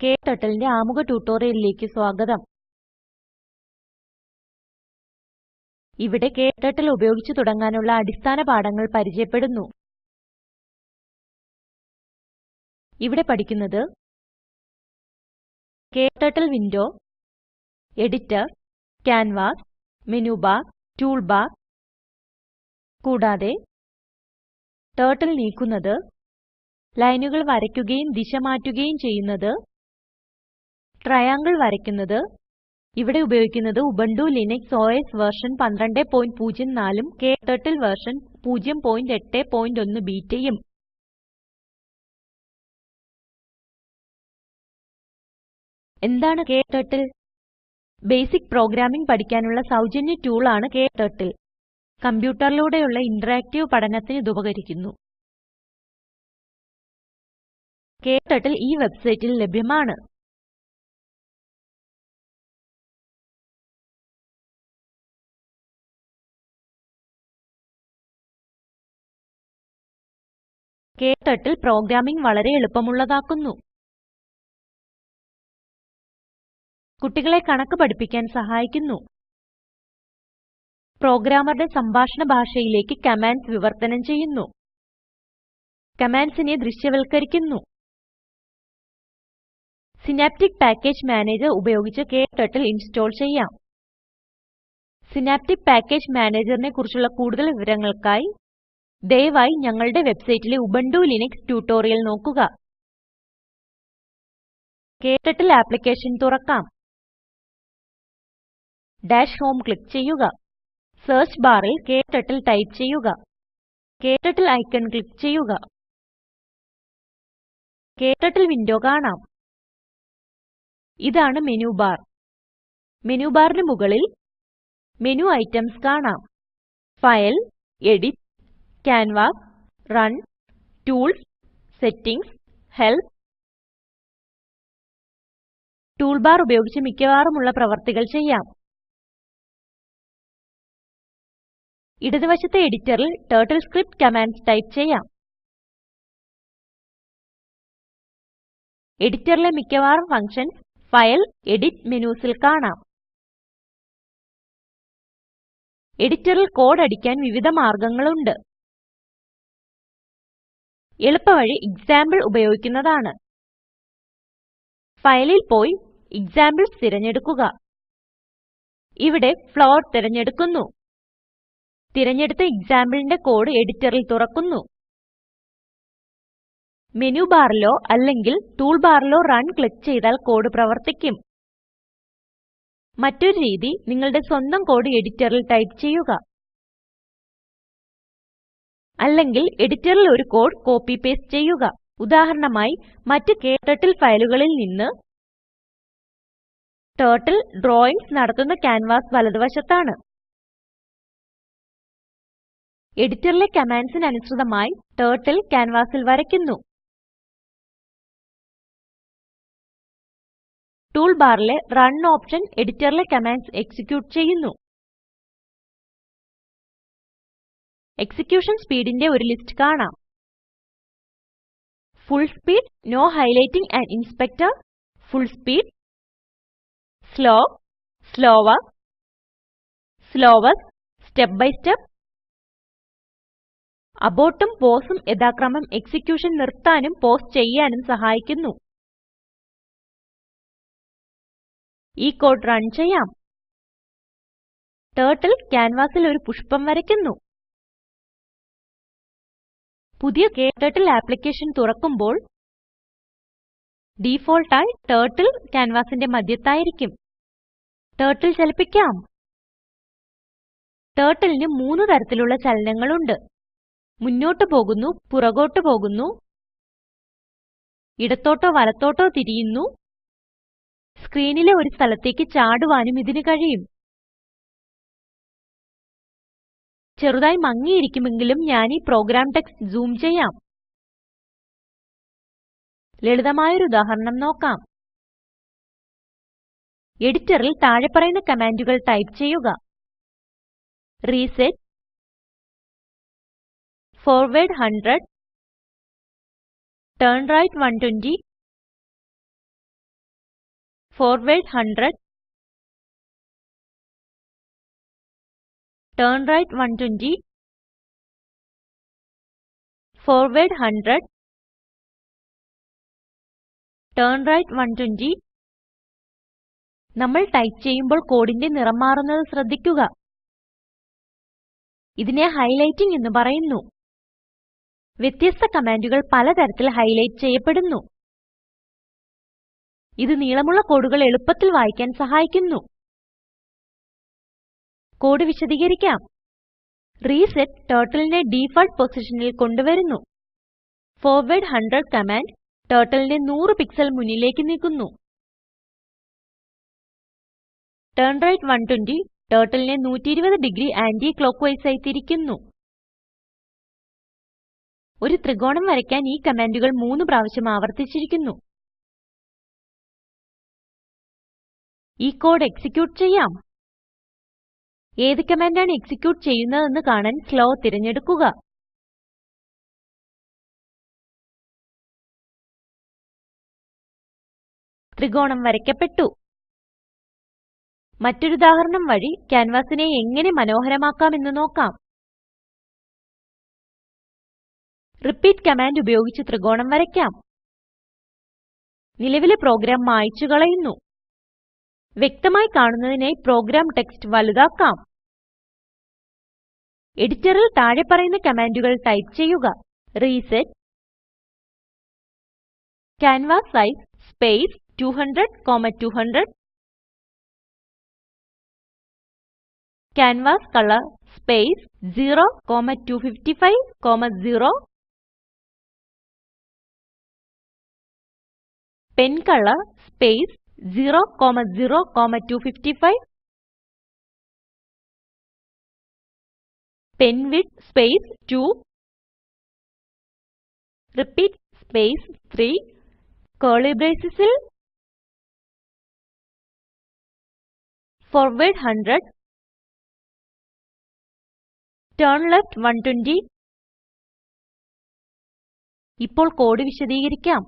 KTurtleന്റെ ആമുഖ ട്യൂട്ടോറിയലിലേക്ക് സ്വാഗതം. ഇവിടെ ക്ടർട്ടിൽ ഉപയോഗിച്ച് തുടങ്ങാനുള്ള അടിസ്ഥാന പാഠങ്ങൾ പരിചയപ്പെടുന്നു. ഇവിടെ പഠിക്കുന്നത് KTurtle window editor canvas menu bar tool bar. കൂടാതെ ടർട്ടിൽ നീക്കുന്നത് ലൈനുകൾ വരയ്ക്കുകയും ദിശ മാറ്റുകയും ചെയ്യുന്നത് ട്രയാങ്ങിൾ വരയ്ക്കുന്നത്. ഇവിടെ ഉപയോഗിക്കുന്നത് ഉബുണ്ടു ലിനക്സ് ഓഎസ് വെർഷൻ 1204 ഉം ക്ടർട്ടിൽ വെർഷൻ 081 ബീറ്റയും. എന്താണ് ക്ടർട്ടിൽ ബേസിക് പ്രോഗ്രാമിംഗ് പഠിക്കാനുള്ള സൗജന്യ ആണ് ക്ടർട്ടിൽ കമ്പ്യൂട്ടറിലൂടെയുള്ള ഇന്ററാക്റ്റീവ് പഠനത്തിന് ഇത് ഉപകരിക്കുന്നു. ക്ടർട്ടിൽ ഈ വെബ്സൈറ്റിൽ ലഭ്യമാണ്. ക്ടർട്ടിൽ പ്രോഗ്രാമിംഗ് വളരെ എളുപ്പമുള്ളതാക്കുന്നു. കുട്ടികളെ കണക്ക് പഠിപ്പിക്കാൻ സഹായിക്കുന്നു. പ്രോഗ്രാമറുടെ സംഭാഷണ ഭാഷയിലേക്ക് കമാൻഡ്സ് വിവർത്തനം ചെയ്യുന്നു. കമാൻഡ്സിനെ ദൃശ്യവൽക്കരിക്കുന്നു. സിനാപ്റ്റിക് പാക്കേജ് മാനേജർ ഉപയോഗിച്ച് ക്ടർട്ടിൽ ഇൻസ്റ്റാൾ ചെയ്യാം. സിനാപ്റ്റിക് പാക്കേജ് മാനേജറിനെ കുറിച്ചുള്ള കൂടുതൽ വിവരങ്ങൾക്കായി ദയവായി ഞങ്ങളുടെ വെബ്സൈറ്റിലെ ഉബുണ്ടു ലിനക്സ് ട്യൂട്ടോറിയൽ നോക്കുക. ക്ടർട്ടിൽ ആപ്ലിക്കേഷൻ തുറക്കാം. ഡാഷ് ഹോം ക്ലിക്ക് ചെയ്യുക. സെർച്ച് ബാറിൽ ക്ടർട്ടിൽ ടൈപ്പ് ചെയ്യുക. ക്ടർട്ടിൽ ഐക്കൺ ക്ലിക്ക് ചെയ്യുക. ക്ടർട്ടിൽ വിൻഡോ കാണാം. ഇതാണ് മെനു ബാർ. മെനു ബാറിന് മുകളിൽ മെനു ഐറ്റംസ് കാണാം. File edit canvas Run, Tools, Settings, Help. Tool bar ഉപയോഗിച്ച് മിക്കവാറുമുള്ള പ്രവർത്തികൾ ചെയ്യാം. ഇടതുവശത്തെ എഡിറ്ററിൽ ടർട്ടിൽ സ്ക്രിപ്റ്റ് കമാൻഡ്സ് ടൈപ്പ് ചെയ്യാം. എഡിറ്ററിലെ മിക്കവാറും ഫങ്ഷൻസ് ഫയൽ, എഡിറ്റ് മെനുസിൽ കാണാം. എഡിറ്ററിൽ കോഡ് അടിക്കാൻ വിവിധ മാർഗങ്ങളുണ്ട്. എളുപ്പവഴി എക്സാംപിൾ ഉപയോഗിക്കുന്നതാണ്. ഫയലിൽ പോയി എക്സാംപിൾസ് തിരഞ്ഞെടുക്കുക. ഇവിടെ ഫ്ലോട്ട് തിരഞ്ഞെടുക്കുന്നു. തിരഞ്ഞെടുത്ത എക്സാംപിളിന്റെ കോഡ് എഡിറ്ററിൽ തുറക്കുന്നു. മെനു ബാറിലോ അല്ലെങ്കിൽ ടൂൾ ബാറിലോ റൺ ക്ലിക്ക് ചെയ്താൽ കോഡ് പ്രവർത്തിക്കും. മറ്റൊരു രീതി നിങ്ങളുടെ സ്വന്തം കോഡ് എഡിറ്ററിൽ ടൈപ്പ് ചെയ്യുക. അല്ലെങ്കിൽ എഡിറ്ററിൽ ഒരു കോഡ് കോപ്പി പേസ്റ്റ് ചെയ്യുക. ഉദാഹരണമായി മറ്റ് ക്ടർട്ടിൽ ഫയലുകളിൽ നിന്ന് ടർട്ടിൽ ഡ്രാവിംഗ്സ് നടത്തുന്ന ക്യാൻവാസ് വലതുവശത്താണ്. എഡിറ്ററിലെ കമാൻഡ്സിന് അനുസൃതമായി ടർട്ടിൽ ക്യാൻവാസിൽ വരയ്ക്കുന്നു. ടൂൾ ബാറിലെ റൺ ഓപ്ഷൻ എഡിറ്ററിലെ കമാൻഡ്സ് എക്സിക്യൂട്ട് ചെയ്യുന്നു. എക്സിക്യൂഷൻ സ്പീഡിന്റെ ഒരു ലിസ്റ്റ് കാണാം. Full speed no highlighting and inspector. Full speed slow slower, slowest, step by step അബോട്ടും പോസും യഥാക്രമം എക്സിക്യൂഷൻ നിർത്താനും പോസ് ചെയ്യാനും സഹായിക്കുന്നു. ഈ കോഡ് റൺ ചെയ്യാം. ടർട്ടിൽ ക്യാൻവാസിൽ ഒരു പുഷ്പം വരയ്ക്കുന്നു. പുതിയ ക്ടർട്ടിൽ ആപ്ലിക്കേഷൻ തുറക്കുമ്പോൾ ഡിഫോൾട്ട് ആയി ടർട്ടിൽ ക്യാൻവാസിന്റെ മധ്യത്തായിരിക്കും. ടർട്ടിൽ ചലിപ്പിക്കാം. ടർട്ടിലിന് മൂന്ന് തരത്തിലുള്ള ചലനങ്ങളുണ്ട്. മുന്നോട്ട് പോകുന്നു പുറകോട്ട് പോകുന്നു ഇടത്തോട്ടോ വലത്തോട്ടോ തിരിയുന്നു. സ്ക്രീനിലെ ഒരു സ്ഥലത്തേക്ക് ചാടുവാനും ഇതിന് കഴിയും. ചെറുതായി മങ്ങിയിരിക്കുമെങ്കിലും ഞാൻ ഈ പ്രോഗ്രാം ടെക്സ്റ്റ് സൂം ചെയ്യാം. ലളിതമായൊരു ഉദാഹരണം നോക്കാം. എഡിറ്ററിൽ താഴെ പറയുന്ന കമാൻഡുകൾ ടൈപ്പ് ചെയ്യുക. Reset. Forward 100 turn right 120 forward 100 turn right 120 forward 100 turn right 120 നമ്മൾ ടൈപ്പ് ചെയ്യുമ്പോൾ കോഡിന്റെ നിറം മാറുന്നത് ശ്രദ്ധിക്കുക. ഇതിനെ ഹൈലൈറ്റിംഗ് എന്ന് പറയുന്നു. വ്യത്യസ്ത കമാൻഡുകൾ പലതരത്തിൽ ഹൈലൈറ്റ് ചെയ്യപ്പെടുന്നു. ഇത് നീളമുള്ള കോഡുകൾ എളുപ്പത്തിൽ വായിക്കാൻ സഹായിക്കുന്നു. കോഡ് വിശദീകരിക്കാം. റീസെറ്റ് ടർട്ടിലിനെ ഡിഫോൾട്ട് പൊസിഷനിൽ കൊണ്ടുവരുന്നു. ഫോർവേഡ് 100 കമാൻഡ് ടർട്ടിലിനെ 100 പിക്സൽ മുന്നിലേക്ക് നീക്കുന്നു. right 120 turtleനെ 120 ഡിഗ്രി ആന്റി ക്ലോക്ക്വൈസ് ആയി തിരിക്കുന്നു. ഒരു ത്രികോണം വരയ്ക്കാൻ ഈ കമാൻഡുകൾ മൂന്ന് പ്രാവശ്യം ആവർത്തിച്ചിരിക്കുന്നു. ഈ കോഡ് എക്സിക്യൂട്ട് ചെയ്യാം. ഏത് കമാൻഡാണ് എക്സിക്യൂട്ട് ചെയ്യുന്നതെന്ന് കാണാൻ സ്ലോ തിരഞ്ഞെടുക്കുക. ത്രികോണം വരയ്ക്കപ്പെട്ടു. മറ്റൊരു ഉദാഹരണം വഴി ക്യാൻവാസിനെ എങ്ങനെ മനോഹരമാക്കാമെന്ന് നോക്കാം. റിപ്പീറ്റ് കമാൻഡ് ഉപയോഗിച്ച് ത്രികോണം വരയ്ക്കാം. നിലവിലെ പ്രോഗ്രാം മായ്ച്ചു കളയുന്നു. വ്യക്തമായി കാണുന്നതിനായി പ്രോഗ്രാം ടെക്സ്റ്റ് വലുതാക്കാം. എഡിറ്ററിൽ താഴെ പറയുന്ന കമാൻഡുകൾ ടൈപ്പ് ചെയ്യുക. Reset canvas size space 200 canvas colour space 02550 pen colour space 00255 pen width space 2 repeat space 3 curly bracesൽ forward 100 turn left 120 ഇപ്പോൾ കോഡ് വിശദീകരിക്കാം.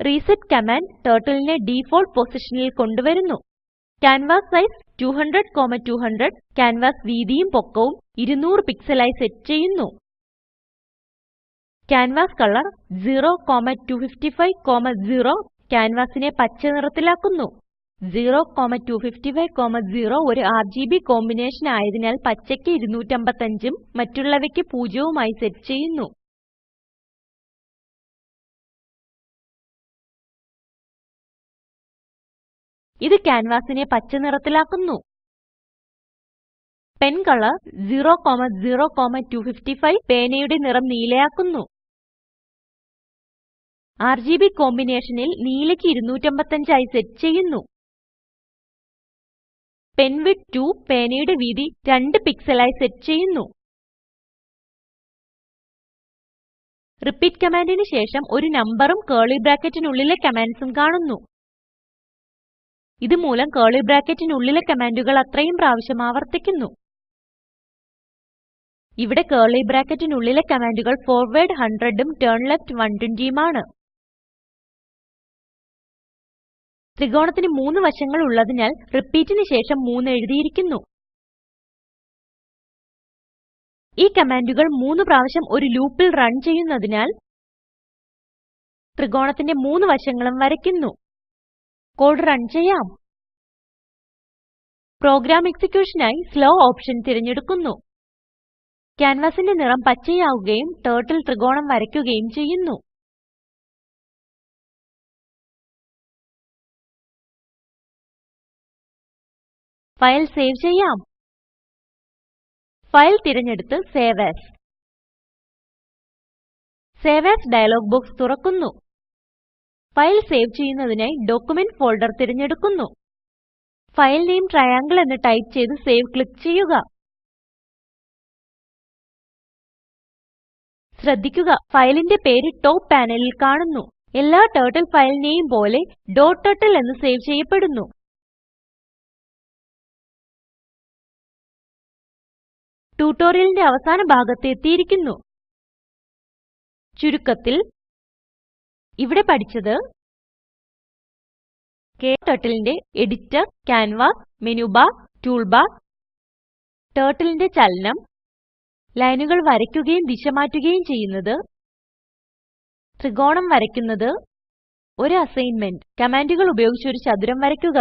റിസെറ്റ് കമാൻഡ് turtleനെ ഡിഫോൾട്ട് പൊസിഷനിൽ കൊണ്ടുവരുന്നു. കാൻവാസൈസ് 200 200 ക്യാൻവാസ് വീതിയും പൊക്കവും 200 പിക്സലായി സെറ്റ് ചെയ്യുന്നു. Canvas color 02550 ക്യാൻവാസിനെ പച്ച നിറത്തിലാക്കുന്നു. 02550 ഒരു RGB കോമ്പിനേഷൻ ആയതിനാൽ പച്ചയ്ക്ക് 255 ഉം മറ്റുള്ളവയ്ക്ക് 0 ഉം ആയി സെറ്റ് ചെയ്യുന്നു. ഇത് ക്യാൻവാസിനെ പച്ച നിറത്തിലാക്കുന്നു. പെൻ കളർ 00255 പേനയുടെ നിറം നീലയാക്കുന്നു. ആർജിബി കോമ്പിനേഷനിൽ നീലയ്ക്ക് 255 ആയി സെറ്റ് ചെയ്യുന്നു. പെൻ വിഡ്ത് 2 പേനയുടെ വീതി 2 പിക്സലായി സെറ്റ് ചെയ്യുന്നു. റിപ്പീറ്റ് കമാൻഡിന് ശേഷം ഒരു നമ്പറും കേളി ബ്രാക്കറ്റിനുള്ളിലെ കമാൻഡ്സും കാണുന്നു. ഇത് മൂലം കേളി ബ്രാക്കറ്റിനുള്ളിലെ കമാൻഡുകൾ അത്രയും പ്രാവശ്യം ആവർത്തിക്കുന്നു. ഇവിടെ കേളി ബ്രാക്കറ്റിനുള്ളിലെ കമാൻഡുകൾ ഫോർവേഡ് 100 ഉം ടേൺ ലെഫ്റ്റ് 120 ഉമാണ് ത്രികോണത്തിന് മൂന്ന് വശങ്ങൾ ഉള്ളതിനാൽ റിപ്പീറ്റിന് ശേഷം 3 എഴുതിയിരിക്കുന്നു. ഈ കമാൻഡുകൾ മൂന്ന് പ്രാവശ്യം ഒരു ലൂപ്പിൽ റൺ ചെയ്യുന്നതിനാൽ ത്രികോണത്തിന്റെ മൂന്ന് വശങ്ങളും വരയ്ക്കുന്നു. കോഡ് റൺ ചെയ്യാം. പ്രോഗ്രാം എക്സിക്യൂഷനായി സ്ലോ ഓപ്ഷൻ തിരഞ്ഞെടുക്കുന്നു. ക്യാൻവാസിന്റെ നിറം പച്ചയാവുകയും ടർട്ടിൽ ത്രികോണം വരയ്ക്കുകയും ചെയ്യുന്നു. ഫയൽ സേവ് ചെയ്യാം. ഫയൽ തിരഞ്ഞെടുത്ത് save as save as dialog box തുറക്കുന്നു. ഫയൽ സേവ് ചെയ്യുന്നതിനായി ഡോക്യുമെന്റ് ഫോൾഡർ തിരഞ്ഞെടുക്കുന്നു. ഫയൽ നെയിം ട്രയാങ്കിൾ എന്ന് ടൈപ്പ് ചെയ്ത് സേവ് ക്ലിക്ക് ചെയ്യുക. ശ്രദ്ധിക്കുക ഫയലിന്റെ പേര് ടോപ്പ് പാനലിൽ കാണുന്നു. എല്ലാ ടർട്ടിൽ ഫയലിനെയും പോലെ ഡോട്ട് ടർട്ടിൽ എന്ന് സേവ് ചെയ്യപ്പെടുന്നു. ട്യൂട്ടോറിയലിന്റെ അവസാന ഭാഗത്ത് എത്തിയിരിക്കുന്നു. ചുരുക്കത്തിൽ ഇവിടെ പഠിച്ചത് KTurtleന്റെ എഡിറ്റർ, ബാർ, ടൂൾ ബാർ ടർട്ടിലിന്റെ ചലനം ലൈനുകൾ വരയ്ക്കുകയും ദിശ മാറ്റുകയും ചെയ്യുന്നത് ത്രികോണം വരയ്ക്കുന്നത് ഒരു അസൈൻമെന്റ് കമാൻഡുകൾ ഉപയോഗിച്ച് ഒരു ചതുരം വരയ്ക്കുക.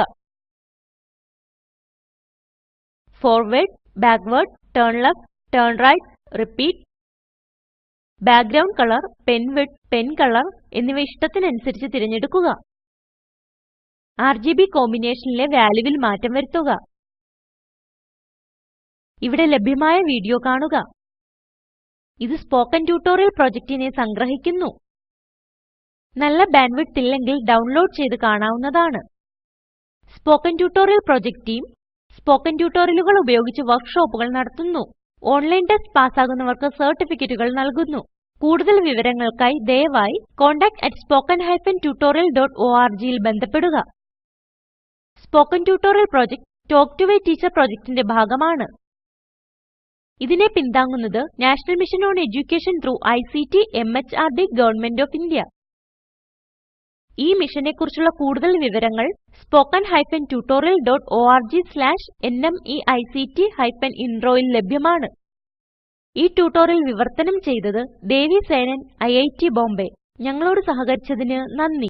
Forward, backward, turn left turn right repeat background colour pen width, pen colour എന്നിവ ഇഷ്ടത്തിനനുസരിച്ച് തിരഞ്ഞെടുക്കുക. ആർജിബി കോമ്പിനേഷനിലെ വാല്യൂവിൽ മാറ്റം വരുത്തുക. ഇവിടെ ലഭ്യമായ വീഡിയോ കാണുക. ഇത് സ്പോകെൻ ട്യൂട്ടോറിയൽ പ്രൊജക്റ്റിനെ സംഗ്രഹിക്കുന്നു. നല്ല ബാൻഡ്വിഡ്ത്ത് ഇല്ലെങ്കിൽ ഡൗൺലോഡ് ചെയ്ത് കാണാവുന്നതാണ്. Spoken tutorial project team spoken ട്യൂട്ടോറിയലുകൾ ഉപയോഗിച്ച് വർക്ക്ഷോപ്പുകൾ നടത്തുന്നു. ഓൺലൈൻ ടെസ്റ്റ് പാസ്സാകുന്നവർക്ക് സർട്ടിഫിക്കറ്റുകൾ നൽകുന്നു. കൂടുതൽ വിവരങ്ങൾക്കായി ദയവായി contactspoken tutorialorg ൽ ബന്ധപ്പെടുക. Spoken tutorial project talk to a teacher പ്രോജക്റ്റിന്റെ ഭാഗമാണ്. ഇതിനെ പിന്താങ്ങുന്നത് national mission on education through ICT MHRD government of India. ഈ മിഷനെ കുറിച്ചുള്ള കൂടുതൽ വിവരങ്ങൾ spoken hyphen tutorial dot org slash NMEICT hyphen ഇൻട്രോയിൽ ലഭ്യമാണ്. ഈ ട്യൂട്ടോറിയൽ വിവർത്തനം ചെയ്തത് ദേവി സേനൻ ഐഐടി ബോംബെ. ഞങ്ങളോട് സഹകരിച്ചതിന് നന്ദി.